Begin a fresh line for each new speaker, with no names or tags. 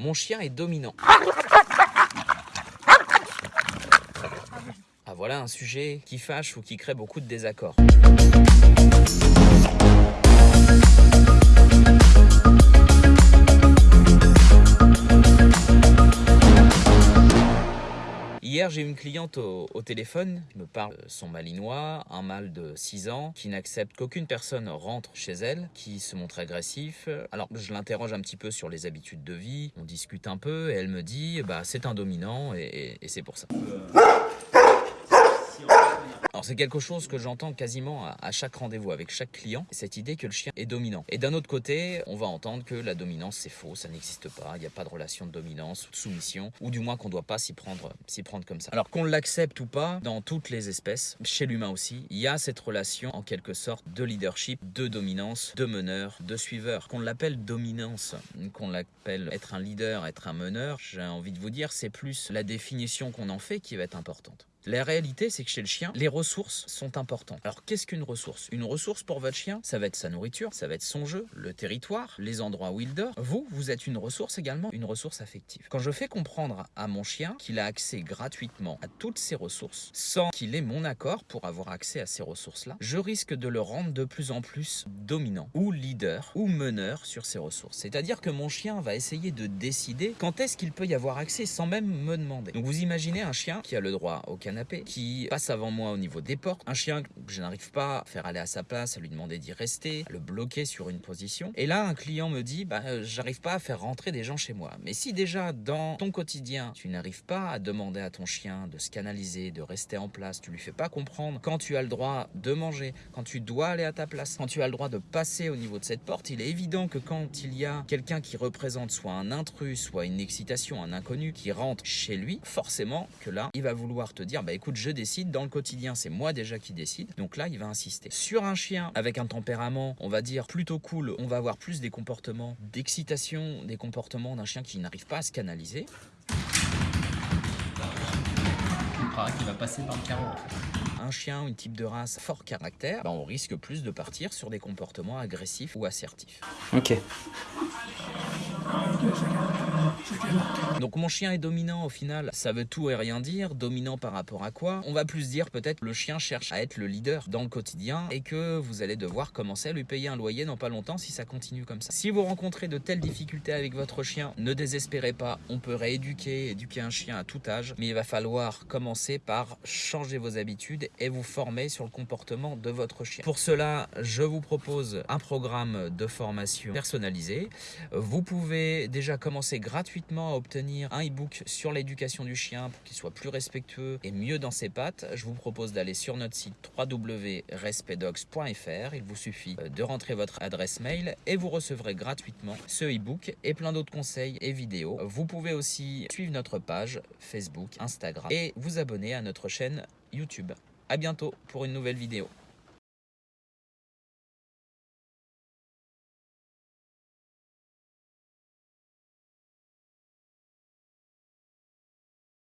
Mon chien est dominant. Ah voilà un sujet qui fâche ou qui crée beaucoup de désaccords. J'ai une cliente au, téléphone qui me parle de son malinois, un mâle de 6 ans, qui n'accepte qu'aucune personne rentre chez elle, qui se montre agressif. Alors, je l'interroge un petit peu sur les habitudes de vie, on discute un peu, et elle me dit, bah, c'est un dominant, et, et c'est pour ça. Alors c'est quelque chose que j'entends quasiment à, chaque rendez-vous avec chaque client, cette idée que le chien est dominant. Et d'un autre côté, on va entendre que la dominance c'est faux, ça n'existe pas, il n'y a pas de relation de dominance de soumission, ou du moins qu'on ne doit pas s'y prendre, prendre comme ça. Alors qu'on l'accepte ou pas, dans toutes les espèces, chez l'humain aussi, il y a cette relation en quelque sorte de leadership, de dominance, de meneur, de suiveur. Qu'on l'appelle dominance, qu'on l'appelle être un leader, être un meneur, j'ai envie de vous dire, c'est plus la définition qu'on en fait qui va être importante. La réalité, c'est que chez le chien, les ressources sont importantes. Alors, qu'est-ce qu'une ressource? Une ressource pour votre chien, ça va être sa nourriture, ça va être son jeu, le territoire, les endroits où il dort. Vous, vous êtes une ressource également, une ressource affective. Quand je fais comprendre à mon chien qu'il a accès gratuitement à toutes ces ressources, sans qu'il ait mon accord pour avoir accès à ces ressources-là, je risque de le rendre de plus en plus dominant, ou leader, ou meneur sur ces ressources. C'est-à-dire que mon chien va essayer de décider quand est-ce qu'il peut y avoir accès sans même me demander. Donc vous imaginez un chien qui a le droit au canapé, qui passe avant moi au niveau des portes. Un chien que je n'arrive pas à faire aller à sa place, à lui demander d'y rester, à le bloquer sur une position. Et là, un client me dit, bah, euh, j'arrive pas à faire rentrer des gens chez moi. Mais si déjà dans ton quotidien, tu n'arrives pas à demander à ton chien de se canaliser, de rester en place, tu lui fais pas comprendre quand tu as le droit de manger, quand tu dois aller à ta place, quand tu as le droit de passer au niveau de cette porte, il est évident que quand il y a quelqu'un qui représente soit un intrus, soit une excitation, un inconnu qui rentre chez lui, forcément que là, il va vouloir te dire, bah écoute, je décide, dans le quotidien, c'est moi déjà qui décide. Donc là, il va insister. Sur un chien avec un tempérament, on va dire plutôt cool, on va avoir plus des comportements d'excitation, des comportements d'un chien qui n'arrive pas à se canaliser. Il va passer par le carreau. Un chien, une type de race fort caractère, bah, on risque plus de partir sur des comportements agressifs ou assertifs.
Ok.
Donc mon chien est dominant au final, ça veut tout et rien dire. Dominant par rapport à quoi? On va plus dire peut-être le chien cherche à être le leader dans le quotidien et que vous allez devoir commencer à lui payer un loyer dans pas longtemps si ça continue comme ça. Si vous rencontrez de telles difficultés avec votre chien, ne désespérez pas. On peut rééduquer, éduquer un chien à tout âge, mais il va falloir commencer par changer vos habitudes et vous former sur le comportement de votre chien. Pour cela, je vous propose un programme de formation personnalisé. Vous pouvez déjà commencer gratuitement à obtenir un e-book sur l'éducation du chien pour qu'il soit plus respectueux et mieux dans ses pattes. Je vous propose d'aller sur notre site www.respectdogs.fr. Il vous suffit euh, de rentrer votre adresse mail et vous recevrez gratuitement ce e-book et plein d'autres conseils et vidéos. Vous pouvez aussi suivre notre page Facebook, Instagram et vous abonner à notre chaîne YouTube. A bientôt pour une nouvelle vidéo.